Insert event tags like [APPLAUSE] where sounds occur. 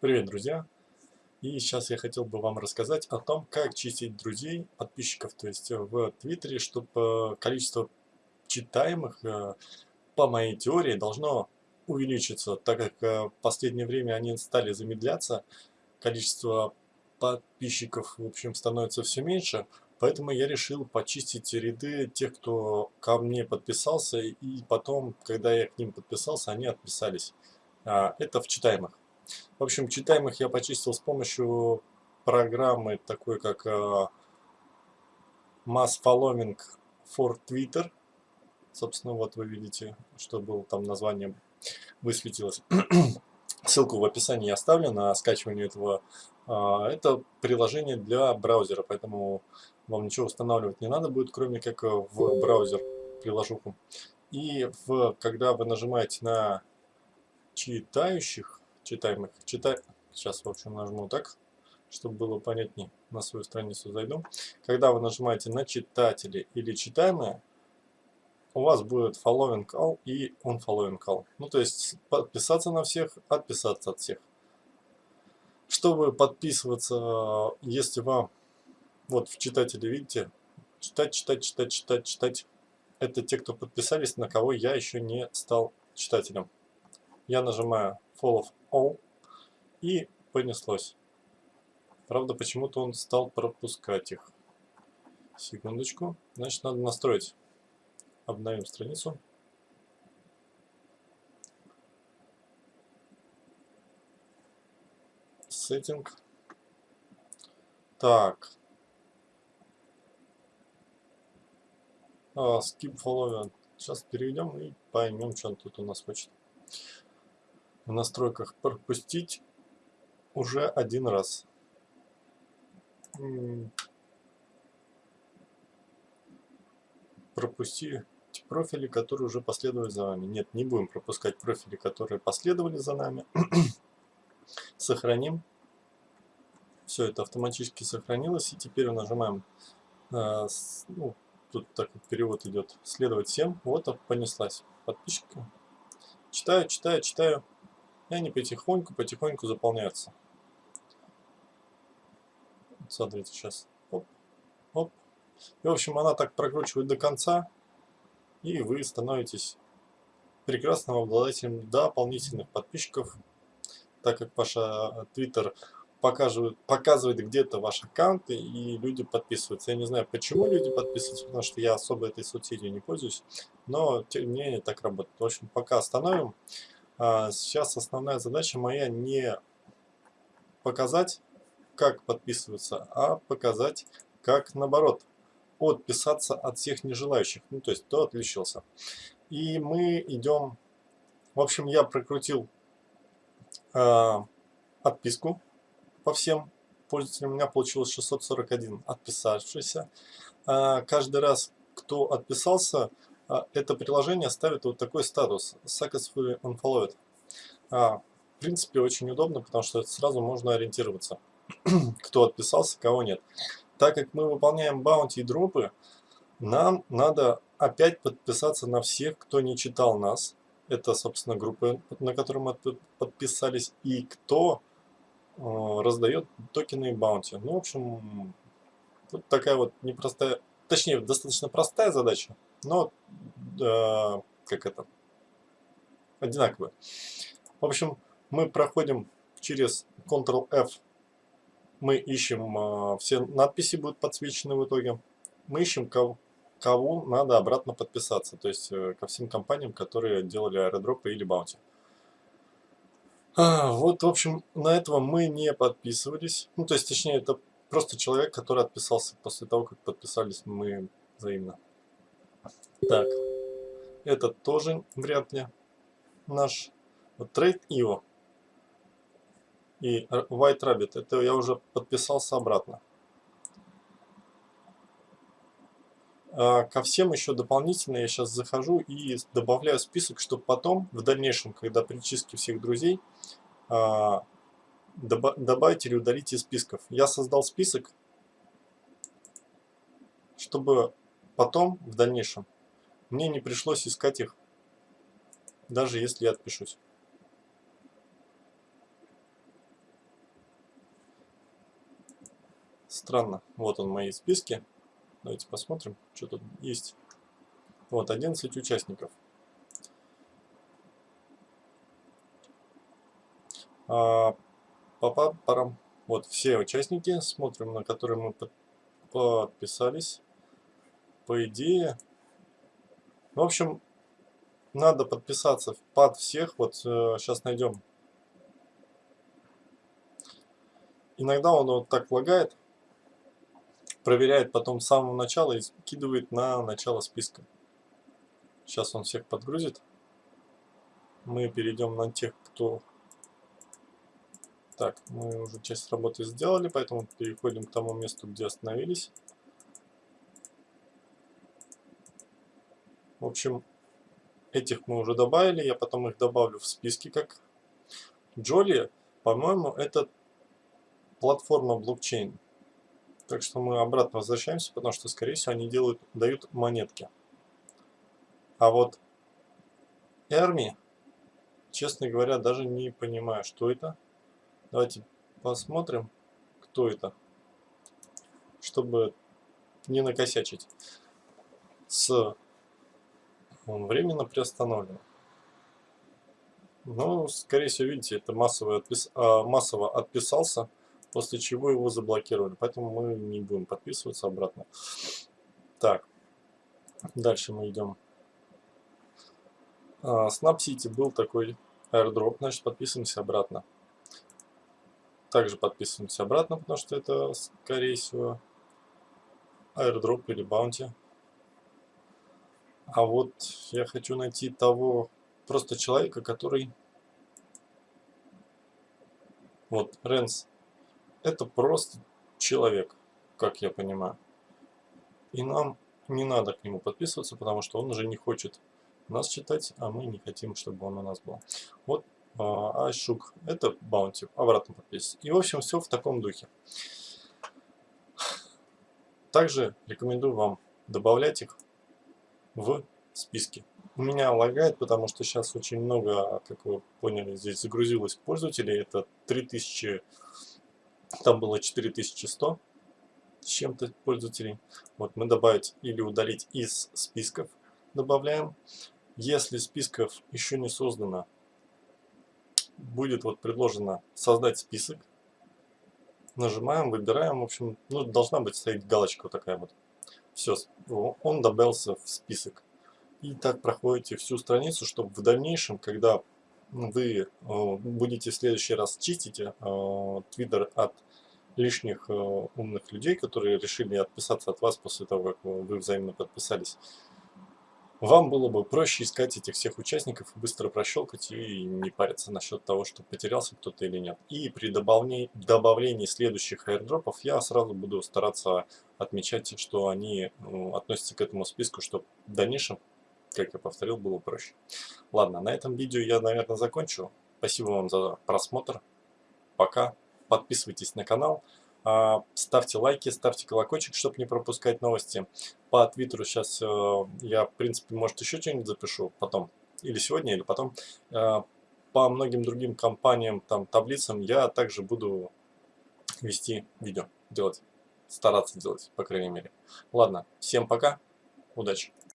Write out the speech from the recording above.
Привет, друзья! И сейчас я хотел бы вам рассказать о том, как чистить друзей, подписчиков, то есть в Твиттере, чтобы количество читаемых, э, по моей теории, должно увеличиться, так как э, в последнее время они стали замедляться, количество подписчиков, в общем, становится все меньше, поэтому я решил почистить ряды тех, кто ко мне подписался, и потом, когда я к ним подписался, они отписались. А, это в читаемых. В общем, читаемых я почистил с помощью программы такой, как uh, Mass Following for Twitter. Собственно, вот вы видите, что было там название высветилось. [CLEARS THROAT] Ссылку в описании я оставлю на скачивание этого. Uh, это приложение для браузера, поэтому вам ничего устанавливать не надо будет, кроме как в браузер приложуху. И в, когда вы нажимаете на читающих, читаемых. Читай... Сейчас, в общем, нажму так, чтобы было понятнее. На свою страницу зайду. Когда вы нажимаете на читатели или читаемые, у вас будет following all и unfollowing all. Ну, то есть подписаться на всех, отписаться от всех. Чтобы подписываться, если вам, вот в читателе видите, читать, читать, читать, читать, читать. Это те, кто подписались, на кого я еще не стал читателем. Я нажимаю follow all и понеслось. Правда, почему-то он стал пропускать их. Секундочку. Значит, надо настроить. Обновим страницу. Сеттинг. Так. А, skip following. Сейчас перейдем и поймем, что он тут у нас хочет в настройках пропустить уже один раз. Пропусти профили, которые уже последовали за вами. Нет, не будем пропускать профили, которые последовали за нами. [CLEARS THROAT] Сохраним. Все это автоматически сохранилось. И теперь нажимаем, э, ну, тут так вот перевод идет, следовать всем. Вот понеслась подписчика. Читаю, читаю, читаю. И они потихоньку-потихоньку заполняются. Смотрите, сейчас. Оп, оп. И, в общем, она так прокручивает до конца, и вы становитесь прекрасным обладателем дополнительных подписчиков, так как ваш Twitter показывает, показывает где-то ваш аккаунт, и люди подписываются. Я не знаю, почему люди подписываются, потому что я особо этой соцсетью не пользуюсь, но тем не менее так работает. В общем, пока остановим. А, сейчас основная задача моя не показать, как подписываться, а показать, как наоборот, отписаться от всех нежелающих, ну то есть кто отличился. И мы идем, в общем, я прокрутил э, отписку по всем пользователям, у меня получилось 641 отписавшийся. Э, каждый раз, кто отписался, это приложение ставит вот такой статус Successfully Unfollowed. А, в принципе, очень удобно, потому что сразу можно ориентироваться, [CLEARS THROAT] кто отписался, кого нет. Так как мы выполняем баунти и дропы, нам надо опять подписаться на всех, кто не читал нас. Это, собственно, группы, на которые мы подписались, и кто э, раздает токены и баунти. Ну, в общем, вот такая вот непростая, точнее, достаточно простая задача, но э, как это, одинаковые. В общем, мы проходим через Ctrl-F, мы ищем, э, все надписи будут подсвечены в итоге, мы ищем, кого, кого надо обратно подписаться, то есть э, ко всем компаниям, которые делали аэродропы или баунти. А, вот, в общем, на этого мы не подписывались, ну, то есть, точнее, это просто человек, который отписался после того, как подписались мы взаимно. Так, это тоже вряд ли наш вот Trade IO и White Rabbit. Это я уже подписался обратно. А ко всем еще дополнительно я сейчас захожу и добавляю список, чтобы потом, в дальнейшем, когда при чистке всех друзей, а, добавить или удалить из списков. Я создал список, чтобы потом, в дальнейшем, мне не пришлось искать их, даже если я отпишусь. Странно. Вот он, мои списки. Давайте посмотрим, что тут есть. Вот, 11 участников. А, папа, парам. Вот все участники, смотрим, на которые мы подписались. По идее, в общем, надо подписаться под всех. Вот э, сейчас найдем. Иногда он вот так лагает, проверяет потом с самого начала и скидывает на начало списка. Сейчас он всех подгрузит. Мы перейдем на тех, кто... Так, мы уже часть работы сделали, поэтому переходим к тому месту, где остановились. В общем, этих мы уже добавили, я потом их добавлю в списки как Джоли, по-моему, это платформа блокчейн. Так что мы обратно возвращаемся, потому что, скорее всего, они делают, дают монетки. А вот Эрми, честно говоря, даже не понимаю, что это. Давайте посмотрим, кто это, чтобы не накосячить. С он временно приостановлен. Ну, скорее всего, видите, это массово, отпис... а, массово отписался, после чего его заблокировали. Поэтому мы не будем подписываться обратно. Так, дальше мы идем. А, Snap City был такой airdrop, значит подписываемся обратно. Также подписываемся обратно, потому что это, скорее всего, airdrop или bounty. А вот я хочу найти того просто человека, который... Вот, Ренс. Это просто человек, как я понимаю. И нам не надо к нему подписываться, потому что он уже не хочет нас читать, а мы не хотим, чтобы он у нас был. Вот Айшук. Это баунти. Обратно подписывайтесь. И в общем все в таком духе. Также рекомендую вам добавлять их в списке. У меня лагает, потому что сейчас очень много, как вы поняли, здесь загрузилось пользователей. Это 3000, там было 4100 с чем-то пользователей. Вот мы добавить или удалить из списков добавляем. Если списков еще не создано, будет вот предложено создать список. Нажимаем, выбираем, в общем, ну, должна быть стоять галочка вот такая вот. Все, он добавился в список. И так проходите всю страницу, чтобы в дальнейшем, когда вы э, будете в следующий раз чистить э, Twitter от лишних э, умных людей, которые решили отписаться от вас после того, как вы взаимно подписались, вам было бы проще искать этих всех участников, быстро прощелкать и не париться насчет того, что потерялся кто-то или нет. И при добавлении, добавлении следующих airdropов я сразу буду стараться отмечать, что они ну, относятся к этому списку, чтобы в дальнейшем, как я повторил, было проще. Ладно, на этом видео я, наверное, закончу. Спасибо вам за просмотр. Пока. Подписывайтесь на канал. А, ставьте лайки, ставьте колокольчик, чтобы не пропускать новости. По твиттеру сейчас э, я, в принципе, может еще что-нибудь запишу потом. Или сегодня, или потом. Э, по многим другим компаниям, там, таблицам я также буду вести видео, делать, стараться делать, по крайней мере. Ладно, всем пока, удачи.